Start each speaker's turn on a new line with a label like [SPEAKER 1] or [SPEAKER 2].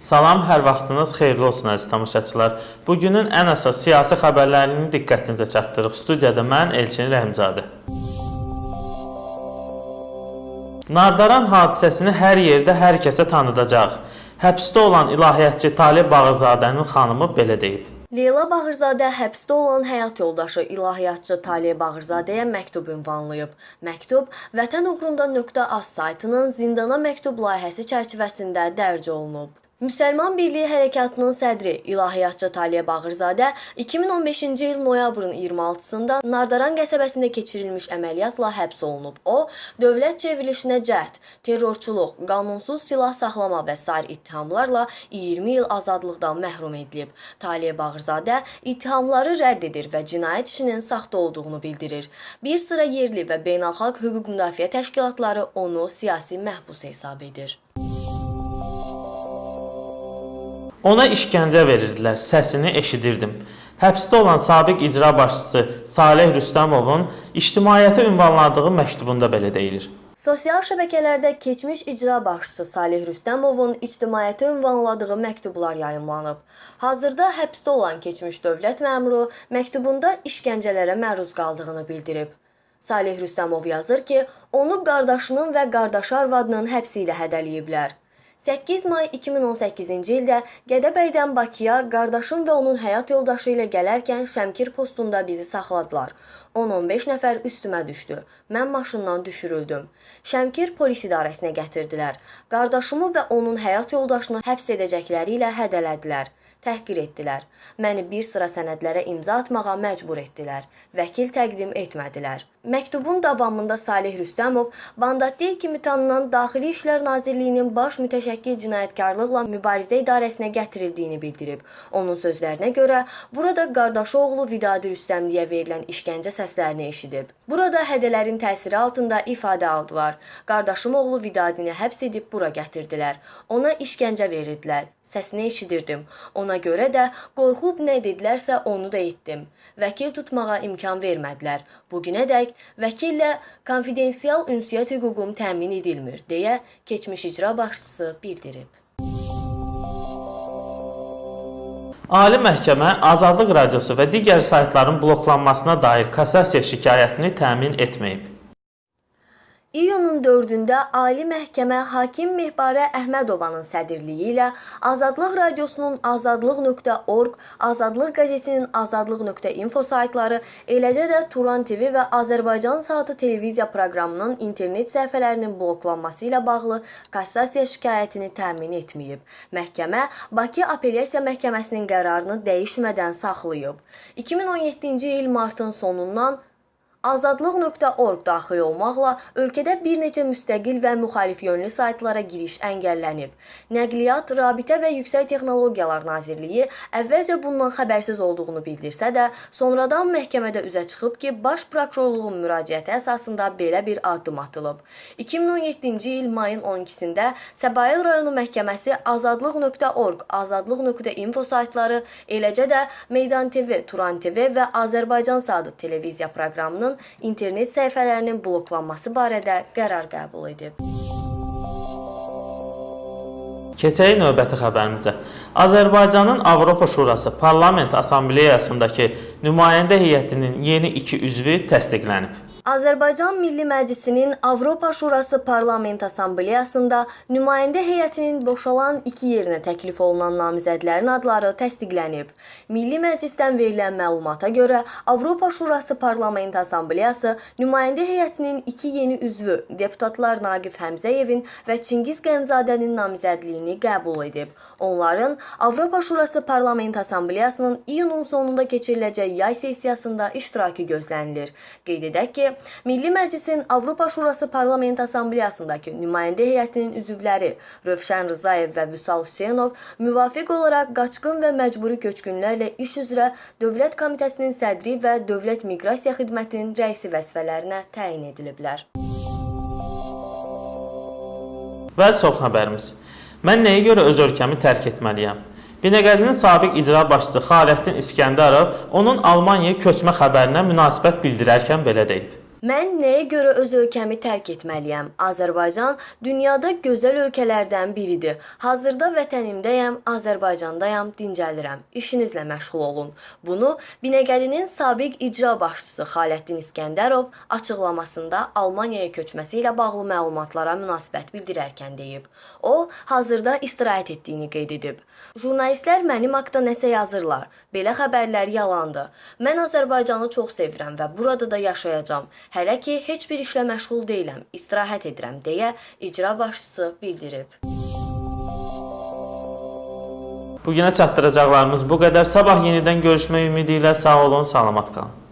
[SPEAKER 1] Salam, hər vaxtınız xeyirli olsun əziz tamaşaçılar. Bugünün ən əsas siyasi xəbərlərini diqqətinizə çatdırırıq. Studiyada mən Elçin Rəhimzadə. Nardaran hadisəsini hər yerdə hər kəsə tanıdacaq. Həbsdə olan ilahiyyatçı Talib Bağırzadənin xanımı belə deyib.
[SPEAKER 2] Leyla Bağırzadə həbsdə olan həyat yoldaşı ilahiyyatçı Talib Bağırzadəyə məktub ünvanlayıb. Məktub Vətən uğrunda.az saytının zindana məktub layihəsi çərçivəsində dərc olunub. Müsəlman Birliyi Hərəkatının sədri İlahiyyatçı Taliyə Bağırzadə 2015-ci il noyabrın 26-sında Nardaran qəsəbəsində keçirilmiş əməliyyatla həbs olunub. O, dövlət çevrilişinə cəhd, terrorçuluq, qanunsuz silah saxlama və sair ittihamlarla 20 il azadlıqdan məhrum edilib. Taliyə Bağırzadə ittihamları rədd edir və cinayət işinin saxta olduğunu bildirir. Bir sıra yerli və beynəlxalq hüquq müdafiə təşkilatları onu siyasi məhbus hesab edir.
[SPEAKER 1] Ona işgəncə verirdilər, səsini eşidirdim. Həbsdə olan sabiq icra başçısı Saleh Rüstəmovun ictimaiyyətə ünvanladığı məktubunda belə deyilir.
[SPEAKER 2] Sosial şəbəkələrdə keçmiş icra başçısı Salih Rüstəmovun ictimaiyyətə ünvanladığı məktublar yayımlanıb. Hazırda həbsdə olan keçmiş dövlət məmuru məktubunda işgəncələrə məruz qaldığını bildirib. Salih Rüstəmov yazır ki, onu qardaşının və qardaşı arvadının həbsi ilə hədələyiblər. 8 may 2018-ci ildə Gədəbəydən Bakıya qardaşım və onun həyat yoldaşı ilə gələrkən Şəmkir postunda bizi saxladılar. 10-15 nəfər üstümə düşdü. Mən maşından düşürüldüm. Şəmkir polis idarəsinə gətirdilər. Qardaşımı və onun həyat yoldaşını həbs edəcəkləri ilə hədələdilər təhqir etdilər. Məni bir sıra sənədlərə imza atmağa məcbur etdilər. Vəkil təqdim etmədilər. Məktubun davamında Salih Rüstəmov Bandatdil kimi tanınan Daxili İşlər Nazirliyinin baş mütəşəkkil cinayətkarlıqla mübarizə idarəsinə gətirildiyini bildirib. Onun sözlərinə görə, burada qardaşı oğlu Vidadi Rüstəmliyə verilən işgəncə səslərini eşidib. Burada hədələrin təsiri altında ifadə aldılar. Qardaşım oğlu Vidadini həbs edib bura gətirdilər. Ona işgəncə verirdilər. Səsini eşidirdim. Ona görə də qorxub nə dedilərsə onu da etdim. Vəkil tutmağa imkan vermədilər. Bu günədək vəkillə konfidensial ünsiyyət hüququm təmin edilmir deyə keçmiş icra başçısı bildirib.
[SPEAKER 1] Ali Məhkəmə Azadlıq Radiosu və digər saytların bloklanmasına dair kassasiya şikayətini təmin etməyib.
[SPEAKER 2] İyunun 4-də Ali Məhkəmə hakim Mehbarə Əhmədovanın sədrliyi ilə Azadlıq Radiosunun azadlıq.org, Azadlıq qəzetinin azadlıq.info saytları, eləcə də Turan TV və Azərbaycan Saatı televiziya proqramının internet səhifələrinin bloklanması ilə bağlı kassasiya şikayətini təmin etməyib. Məhkəmə Bakı Apellyasiya Məhkəməsinin qərarını dəyişmədən saxlayıb. 2017-ci il martın sonundan Azadlıq.org daxil olmaqla ölkədə bir neçə müstəqil və müxalif yönlü saytlara giriş əngəllənib. Nəqliyyat, Rabitə və Yüksək Texnologiyalar Nazirliyi əvvəlcə bundan xəbərsiz olduğunu bildirsə də, sonradan məhkəmədə üzə çıxıb ki, Baş prokurorluğun müraciəti əsasında belə bir addım atılıb. 2017-ci il mayın 12-sində Səbail rayonu məhkəməsi azadlıq.org, azadlıq.info saytları, eləcə də Meydan TV, Turan TV və Azərbaycan Sadı televiziya proqramının internet səhifələrinin bloklanması barədə qərar qəbul edib.
[SPEAKER 1] Keçək növbəti xəbərimizə. Azərbaycanın Avropa Şurası Parlament Assambleyasındakı nümayəndə heyətinin yeni 2 üzvü təsdiqlənib.
[SPEAKER 2] Azərbaycan Milli Məclisinin Avropa Şurası Parlament Assambleyasında nümayəndə heyətinin boşalan 2 yerinə təklif olunan namizədlərin adları təsdiqlənib. Milli Məclisdən verilən məlumata görə Avropa Şurası Parlament Assambleyası nümayəndə heyətinin 2 yeni üzvü deputatlar Naqif Həmzəyevin və Çingiz Qənzadənin namizədliyini qəbul edib. Onların Avropa Şurası Parlament Assambleyasının iyunun sonunda keçiriləcək yay sessiyasında iştirakı gözlənilir. Qeyd edək ki, Milli Məclisin Avropa Şurası Parlament Assambleyasındakı nümayəndə heyətinin üzvləri Rövşən Rzayev və Vüsal Hüseynov müvafiq olaraq qaçqın və məcburi köçkünlərlə iş üzrə Dövlət Komitəsinin sədri və Dövlət Miqrasiya Xidmətinin rəisi vəzifələrinə təyin ediliblər.
[SPEAKER 1] Və son xəbərimiz. Mən nəyə görə öz ölkəmi tərk etməliyəm? Binəqədinin sabiq icra başçısı Xaləddin İskəndərov onun Almaniyaya köçmə xəbərinə münasibət bildirərkən belə deyib.
[SPEAKER 2] Mən nəyə görə öz ölkəmi tərk etməliyəm? Azərbaycan dünyada gözəl ölkələrdən biridir. Hazırda vətənimdəyəm, Azərbaycandayam, dincəlirəm. İşinizlə məşğul olun. Bunu Binəqədinin sabiq icra başçısı Xalətdin İskəndərov açıqlamasında Almaniyaya köçməsi ilə bağlı məlumatlara münasibət bildirərkən deyib. O, hazırda istirahət etdiyini qeyd edib. Jurnalistlər mənim haqqda nəsə yazırlar. Belə xəbərlər yalandır. Mən Azərbaycanı çox sevirəm və burada da yaşayacağam. Hələ ki heç bir işlə məşğul deyiləm. İstirahət edirəm deyə icra başçısı bildirib.
[SPEAKER 1] Bu günə çatdıracaqlarımız bu qədər. Sabah yenidən görüşmək ümidi ilə sağ olun, salamat qalın.